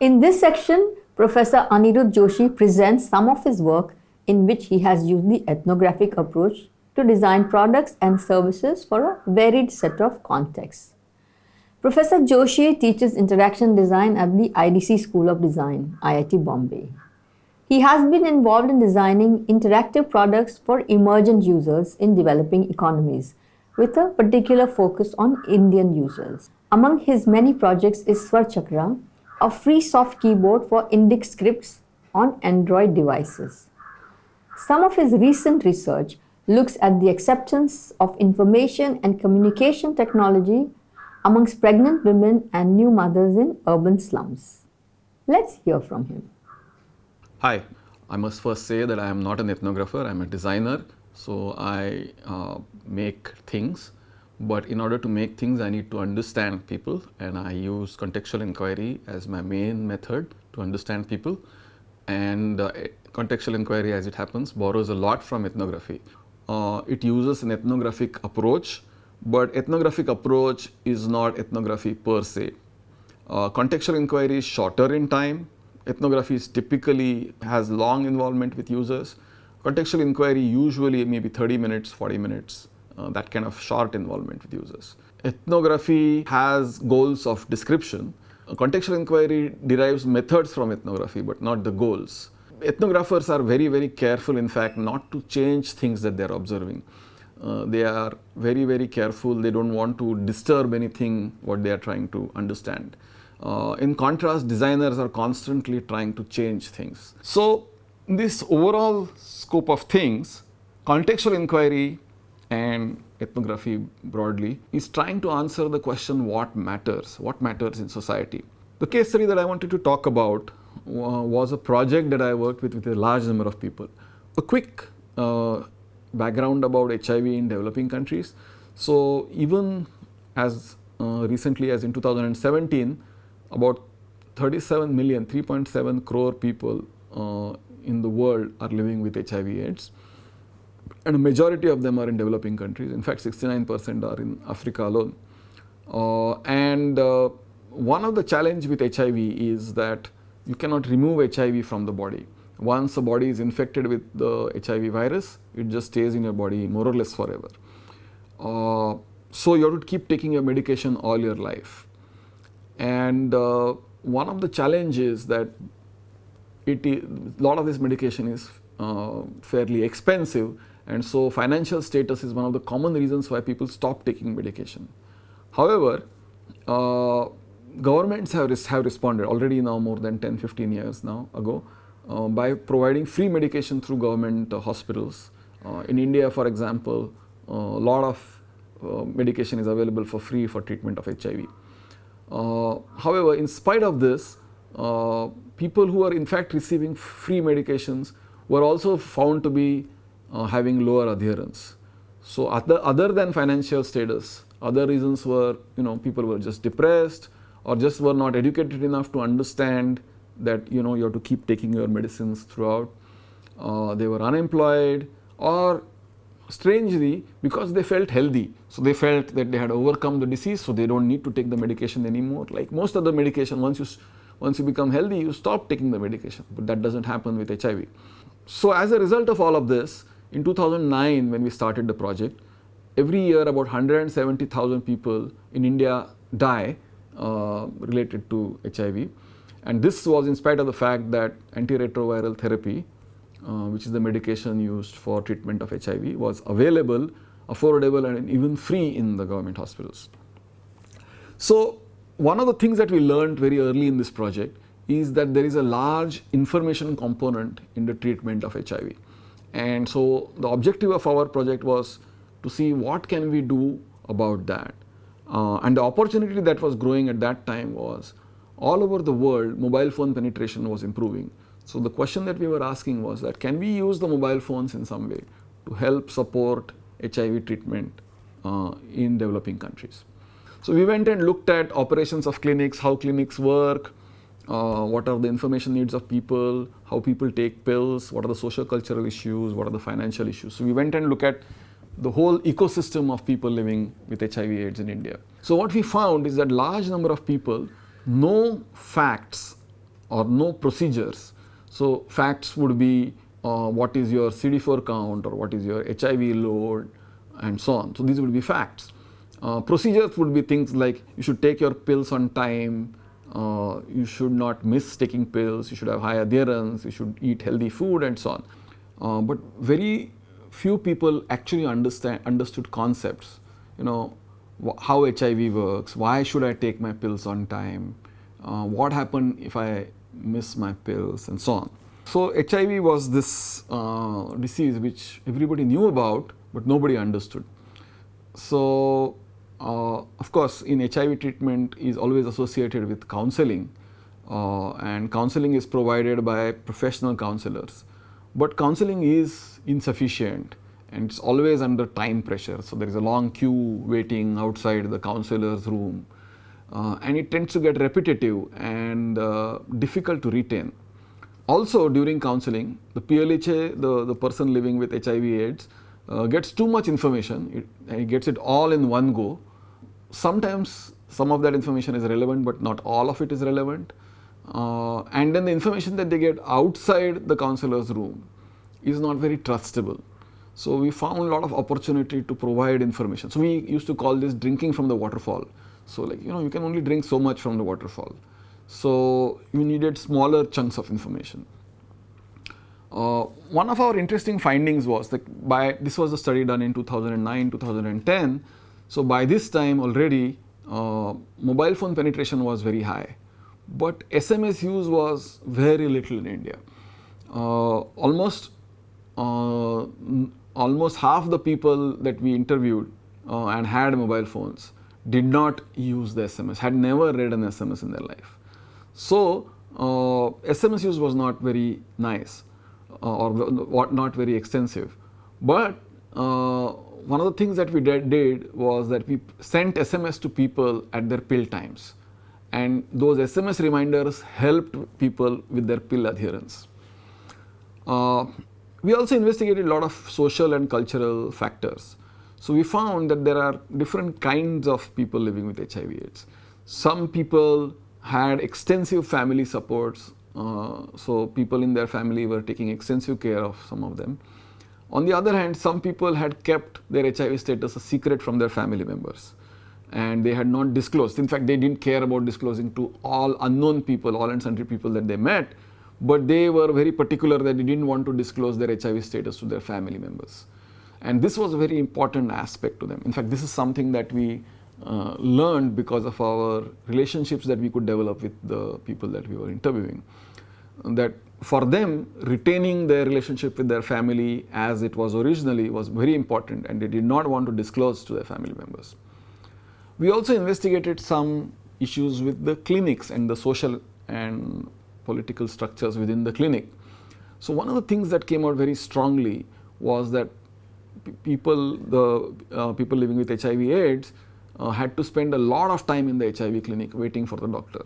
In this section, Professor Anirudh Joshi presents some of his work in which he has used the ethnographic approach to design products and services for a varied set of contexts. Professor Joshi teaches interaction design at the IDC School of Design, IIT Bombay. He has been involved in designing interactive products for emergent users in developing economies, with a particular focus on Indian users. Among his many projects is Swarachakra, a free soft keyboard for Indic scripts on Android devices. Some of his recent research looks at the acceptance of information and communication technology amongst pregnant women and new mothers in urban slums. Let's hear from him. Hi, I must first say that I am not an ethnographer, I am a designer. So, I uh, make things, but in order to make things I need to understand people and I use contextual inquiry as my main method to understand people and uh, contextual inquiry as it happens borrows a lot from ethnography uh, it uses an ethnographic approach, but ethnographic approach is not ethnography per se. Uh, contextual inquiry is shorter in time, ethnography is typically has long involvement with users. Contextual inquiry usually maybe 30 minutes, 40 minutes, uh, that kind of short involvement with users. Ethnography has goals of description. contextual inquiry derives methods from ethnography, but not the goals ethnographers are very, very careful in fact not to change things that they are observing. Uh, they are very, very careful, they do not want to disturb anything what they are trying to understand. Uh, in contrast, designers are constantly trying to change things. So, this overall scope of things, contextual inquiry and ethnography broadly is trying to answer the question what matters, what matters in society. The case study that I wanted to talk about was a project that I worked with with a large number of people. A quick uh, background about HIV in developing countries. So, even as uh, recently as in 2017, about 37 million, 3.7 crore people uh, in the world are living with HIV AIDS and a majority of them are in developing countries. In fact, 69 percent are in Africa alone. Uh, and uh, one of the challenge with HIV is that you cannot remove HIV from the body. Once the body is infected with the HIV virus, it just stays in your body more or less forever. Uh, so, you have to keep taking your medication all your life. And uh, one of the challenges that it is, a lot of this medication is uh, fairly expensive and so financial status is one of the common reasons why people stop taking medication. However, uh, governments have, res have responded already now more than 10, 15 years now ago uh, by providing free medication through government uh, hospitals. Uh, in India for example, a lot of uh, medication is available for free for treatment of HIV. Uh, however, in spite of this, people who are in fact receiving free medications were also found to be having lower adherence. So, other, other than financial status, other reasons were you know people were just depressed, or just were not educated enough to understand that you know you have to keep taking your medicines throughout. Uh, they were unemployed or strangely because they felt healthy. So, they felt that they had overcome the disease. So, they do not need to take the medication anymore like most of the medication once you once you become healthy you stop taking the medication, but that does not happen with HIV. So, as a result of all of this in 2009 when we started the project every year about 170,000 people in India die uh, related to HIV. And this was in spite of the fact that antiretroviral therapy, uh, which is the medication used for treatment of HIV, was available, affordable and even free in the government hospitals. So, one of the things that we learned very early in this project is that there is a large information component in the treatment of HIV. And so, the objective of our project was to see what can we do about that. Uh, and the opportunity that was growing at that time was all over the world mobile phone penetration was improving. So, the question that we were asking was that can we use the mobile phones in some way to help support HIV treatment uh, in developing countries. So, we went and looked at operations of clinics, how clinics work, uh, what are the information needs of people, how people take pills, what are the social cultural issues, what are the financial issues. So, we went and looked at the whole ecosystem of people living with HIV AIDS in India. So what we found is that large number of people know facts or no procedures. So, facts would be uh, what is your CD4 count or what is your HIV load and so on. So, these would be facts. Uh, procedures would be things like you should take your pills on time, uh, you should not miss taking pills, you should have high adherence, you should eat healthy food and so on. Uh, but very few people actually understand understood concepts, you know, how HIV works, why should I take my pills on time, uh, what happen if I miss my pills and so on. So, HIV was this uh, disease which everybody knew about, but nobody understood. So, uh, of course, in HIV treatment is always associated with counseling uh, and counseling is provided by professional counselors. But counseling is insufficient and it is always under time pressure. So, there is a long queue waiting outside the counselor's room uh, and it tends to get repetitive and uh, difficult to retain. Also during counseling, the PLHA, the, the person living with HIV AIDS uh, gets too much information, it, he gets it all in one go. Sometimes some of that information is relevant, but not all of it is relevant. Uh, and then the information that they get outside the counselor's room is not very trustable. So, we found a lot of opportunity to provide information. So, we used to call this drinking from the waterfall. So, like you know you can only drink so much from the waterfall. So, you needed smaller chunks of information. Uh, one of our interesting findings was that by this was a study done in 2009 2010. So, by this time already uh, mobile phone penetration was very high, but SMS use was very little in India. Uh, almost uh, almost half the people that we interviewed uh, and had mobile phones did not use the SMS, had never read an SMS in their life. So, uh, SMS use was not very nice uh, or not very extensive, but uh, one of the things that we did, was that we sent SMS to people at their pill times and those SMS reminders helped people with their pill adherence. Uh, we also investigated a lot of social and cultural factors. So, we found that there are different kinds of people living with HIV AIDS. Some people had extensive family supports, uh, so people in their family were taking extensive care of some of them. On the other hand, some people had kept their HIV status a secret from their family members and they had not disclosed. In fact, they didn't care about disclosing to all unknown people, all and sundry people that they met, but they were very particular that they didn't want to disclose their HIV status to their family members. And this was a very important aspect to them. In fact, this is something that we uh, learned because of our relationships that we could develop with the people that we were interviewing. That for them, retaining their relationship with their family as it was originally was very important and they did not want to disclose to their family members. We also investigated some issues with the clinics and the social and political structures within the clinic. So, one of the things that came out very strongly was that people, the uh, people living with HIV AIDS uh, had to spend a lot of time in the HIV clinic waiting for the doctor.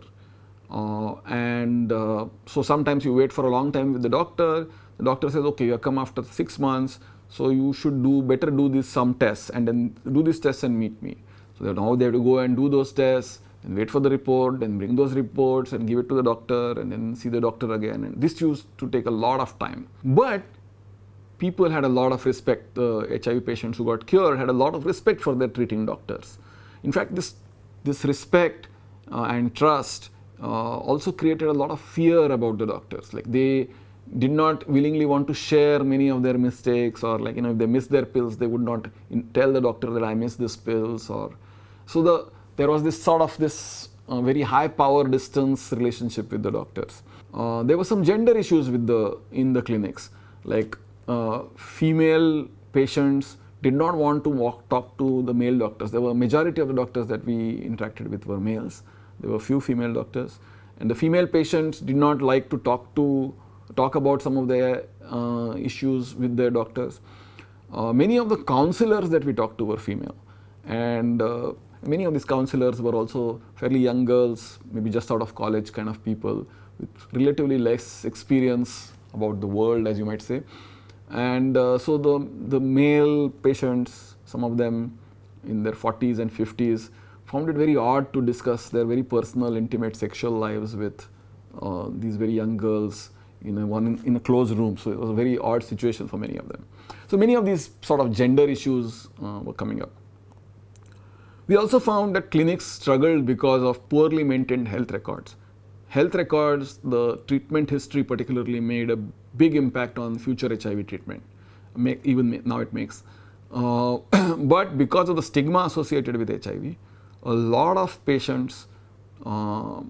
Uh, and uh, so sometimes you wait for a long time with the doctor, the doctor says, okay, you have come after 6 months, so you should do better do this some tests and then do this test and meet me. So now they have to go and do those tests and wait for the report and bring those reports and give it to the doctor and then see the doctor again and this used to take a lot of time. But people had a lot of respect, the HIV patients who got cured had a lot of respect for their treating doctors. In fact, this, this respect uh, and trust also created a lot of fear about the doctors. Like they did not willingly want to share many of their mistakes or like you know if they missed their pills they would not tell the doctor that I missed this pills or so the there was this sort of this uh, very high power distance relationship with the doctors. Uh, there were some gender issues with the in the clinics like uh, female patients did not want to walk, talk to the male doctors. There were majority of the doctors that we interacted with were males. There were few female doctors and the female patients did not like to talk to talk about some of their uh, issues with their doctors. Uh, many of the counselors that we talked to were female and uh, many of these counselors were also fairly young girls, maybe just out of college kind of people with relatively less experience about the world as you might say. And uh, so the, the male patients, some of them in their 40s and 50s, found it very odd to discuss their very personal, intimate sexual lives with uh, these very young girls in a, one in, in, a closed room. So it was a very odd situation for many of them. So many of these sort of gender issues uh, were coming up. We also found that clinics struggled because of poorly maintained health records. Health records, the treatment history particularly made a big impact on future HIV treatment, Make, even now it makes. Uh, but because of the stigma associated with HIV, a lot of patients uh,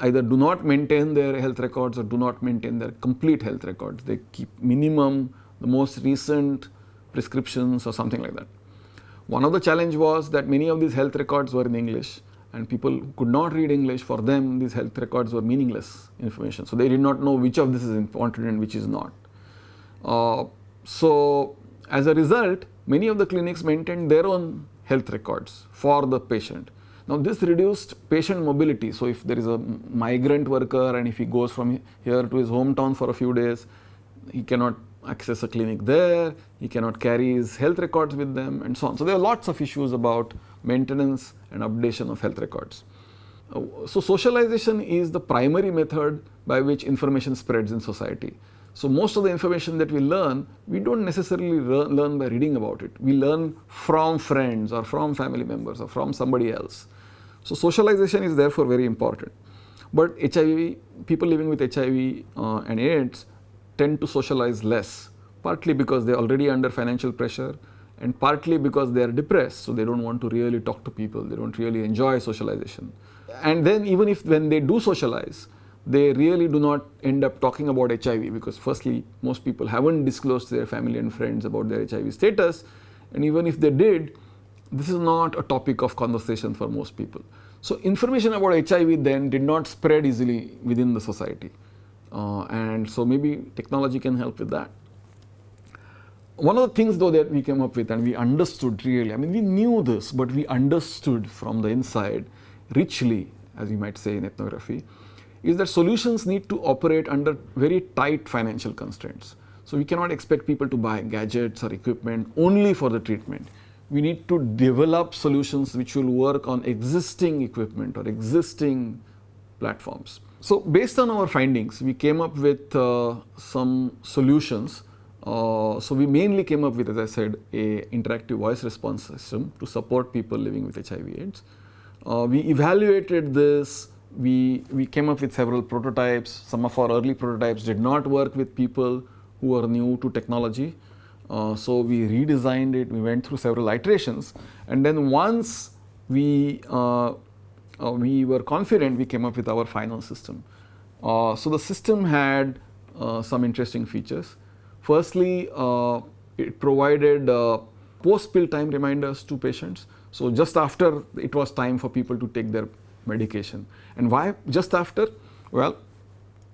either do not maintain their health records or do not maintain their complete health records. They keep minimum the most recent prescriptions or something like that. One of the challenge was that many of these health records were in English and people could not read English for them these health records were meaningless information. So, they did not know which of this is important and which is not. Uh, so, as a result many of the clinics maintained their own health records for the patient. Now, this reduced patient mobility. So, if there is a migrant worker and if he goes from here to his hometown for a few days, he cannot access a clinic there, he cannot carry his health records with them and so on. So, there are lots of issues about maintenance and updation of health records. So, socialization is the primary method by which information spreads in society. So, most of the information that we learn, we do not necessarily learn by reading about it. We learn from friends or from family members or from somebody else. So, socialization is therefore very important. But HIV, people living with HIV uh, and AIDS tend to socialize less, partly because they are already under financial pressure and partly because they are depressed. So, they do not want to really talk to people, they do not really enjoy socialization. And then even if when they do socialize, they really do not end up talking about HIV because firstly most people have not disclosed to their family and friends about their HIV status and even if they did, this is not a topic of conversation for most people. So, information about HIV then did not spread easily within the society. Uh, and so maybe technology can help with that. One of the things though that we came up with and we understood really, I mean we knew this, but we understood from the inside richly as you might say in ethnography, is that solutions need to operate under very tight financial constraints. So we cannot expect people to buy gadgets or equipment only for the treatment. We need to develop solutions which will work on existing equipment or existing platforms. So, based on our findings, we came up with uh, some solutions. Uh, so, we mainly came up with, as I said, a interactive voice response system to support people living with HIV AIDS. Uh, we evaluated this, we, we came up with several prototypes. Some of our early prototypes did not work with people who are new to technology. Uh, so, we redesigned it, we went through several iterations and then once we uh, uh, we were confident we came up with our final system. Uh, so, the system had uh, some interesting features. Firstly, uh, it provided uh, post pill time reminders to patients. So, just after it was time for people to take their medication. And why just after? Well,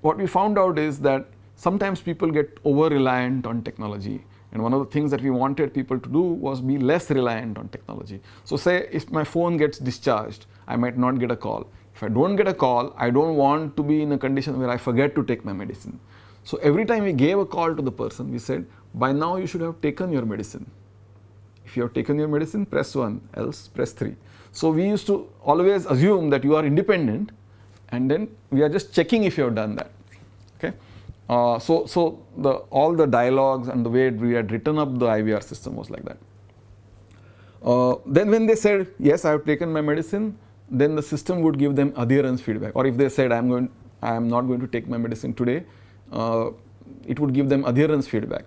what we found out is that sometimes people get over reliant on technology and one of the things that we wanted people to do was be less reliant on technology. So say if my phone gets discharged, I might not get a call. If I don't get a call, I don't want to be in a condition where I forget to take my medicine. So every time we gave a call to the person, we said, by now you should have taken your medicine. If you have taken your medicine, press 1, else press 3. So we used to always assume that you are independent and then we are just checking if you have done that. Okay. Uh, so, so the all the dialogues and the way we had written up the IVR system was like that. Uh, then when they said yes, I have taken my medicine, then the system would give them adherence feedback. Or if they said I am going, I am not going to take my medicine today, uh, it would give them adherence feedback.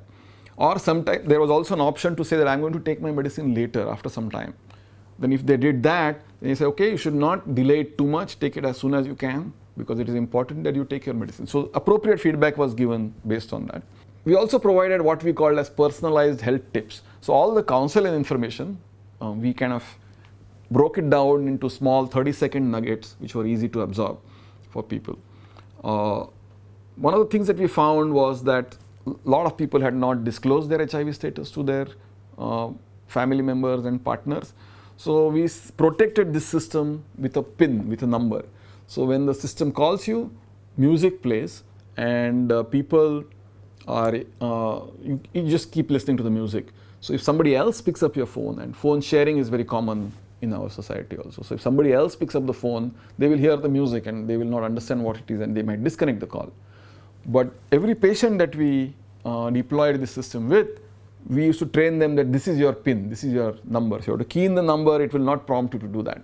Or sometimes there was also an option to say that I am going to take my medicine later after some time. Then if they did that, then you say okay, you should not delay it too much, take it as soon as you can because it is important that you take your medicine. So appropriate feedback was given based on that. We also provided what we called as personalized health tips. So all the counsel and information, um, we kind of broke it down into small 30 second nuggets which were easy to absorb for people. Uh, one of the things that we found was that a lot of people had not disclosed their HIV status to their uh, family members and partners. So we protected this system with a pin, with a number. So when the system calls you, music plays and uh, people are, uh, you, you, just keep listening to the music. So if somebody else picks up your phone and phone sharing is very common in our society also. So if somebody else picks up the phone, they will hear the music and they will not understand what it is and they might disconnect the call. But every patient that we uh, deployed this system with, we used to train them that this is your pin, this is your number. So you have to key in the number, it will not prompt you to do that.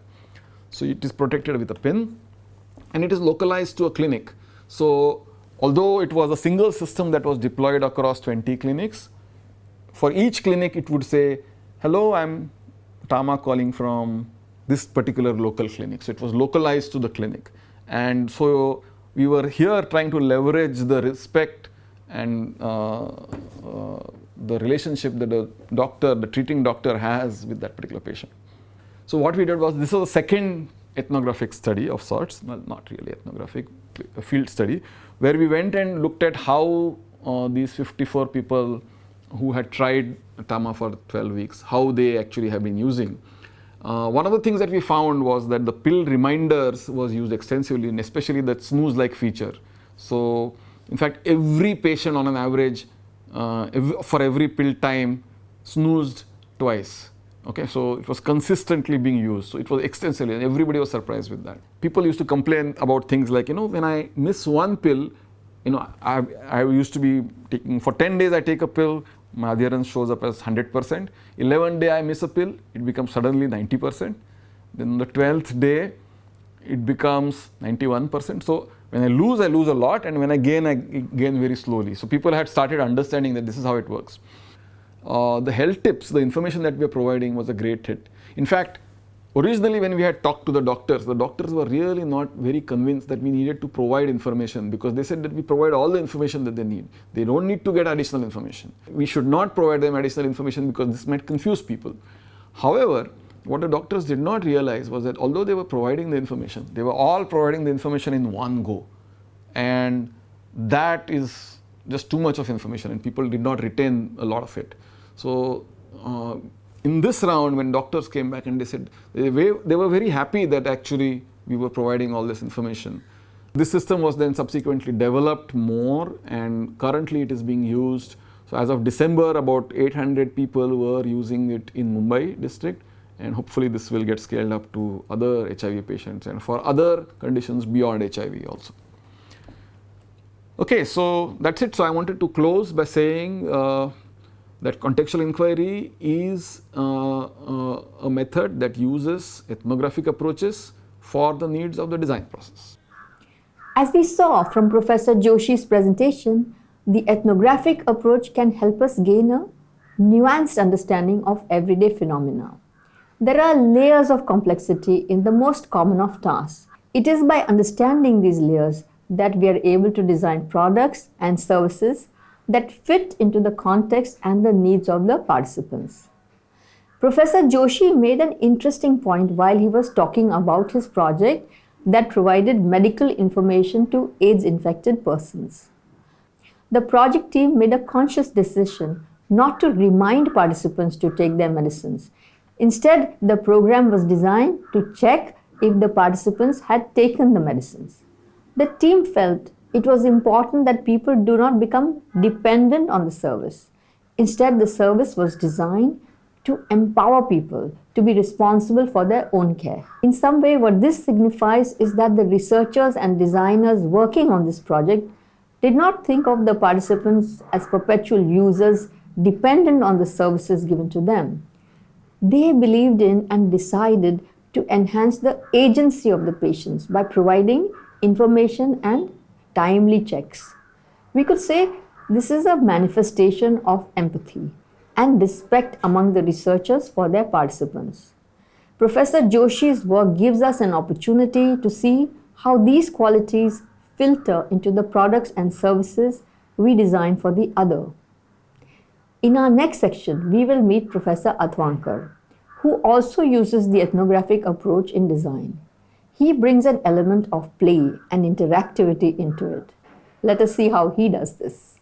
So it is protected with a pin and it is localized to a clinic. So although it was a single system that was deployed across 20 clinics, for each clinic it would say, hello, I'm Tama calling from this particular local clinic. So it was localized to the clinic. And so we were here trying to leverage the respect and uh, uh, the relationship that the doctor, the treating doctor has with that particular patient. So what we did was, this was a second ethnographic study of sorts, well, not really ethnographic, a field study, where we went and looked at how uh, these 54 people who had tried Tama for 12 weeks, how they actually have been using. Uh, one of the things that we found was that the pill reminders was used extensively and especially that snooze-like feature. So, in fact, every patient on an average uh, for every pill time snoozed twice. Okay, so it was consistently being used. So it was extensively, and everybody was surprised with that. People used to complain about things like, you know, when I miss one pill, you know, I, I used to be taking for 10 days I take a pill, my adherence shows up as 100%. 11th day I miss a pill, it becomes suddenly 90%. Then the 12th day, it becomes 91%. So when I lose, I lose a lot, and when I gain, I gain very slowly. So people had started understanding that this is how it works. Uh, the health tips, the information that we are providing was a great hit. In fact, originally when we had talked to the doctors, the doctors were really not very convinced that we needed to provide information because they said that we provide all the information that they need. They don't need to get additional information. We should not provide them additional information because this might confuse people. However, what the doctors did not realize was that although they were providing the information, they were all providing the information in one go. And that is just too much of information and people did not retain a lot of it. So uh, in this round when doctors came back and they said they, they were very happy that actually we were providing all this information. This system was then subsequently developed more and currently it is being used. So as of December about 800 people were using it in Mumbai district and hopefully this will get scaled up to other HIV patients and for other conditions beyond HIV also. Okay, so that's it. So I wanted to close by saying uh, that contextual inquiry is uh, uh, a method that uses ethnographic approaches for the needs of the design process. As we saw from Professor Joshi's presentation, the ethnographic approach can help us gain a nuanced understanding of everyday phenomena. There are layers of complexity in the most common of tasks. It is by understanding these layers that we are able to design products and services that fit into the context and the needs of the participants. Professor Joshi made an interesting point while he was talking about his project that provided medical information to AIDS infected persons. The project team made a conscious decision not to remind participants to take their medicines. Instead, the program was designed to check if the participants had taken the medicines. The team felt it was important that people do not become dependent on the service. Instead, the service was designed to empower people to be responsible for their own care. In some way, what this signifies is that the researchers and designers working on this project did not think of the participants as perpetual users dependent on the services given to them. They believed in and decided to enhance the agency of the patients by providing information and timely checks. We could say this is a manifestation of empathy and respect among the researchers for their participants. Professor Joshi's work gives us an opportunity to see how these qualities filter into the products and services we design for the other. In our next section, we will meet Professor Athavankar, who also uses the ethnographic approach in design. He brings an element of play and interactivity into it. Let us see how he does this.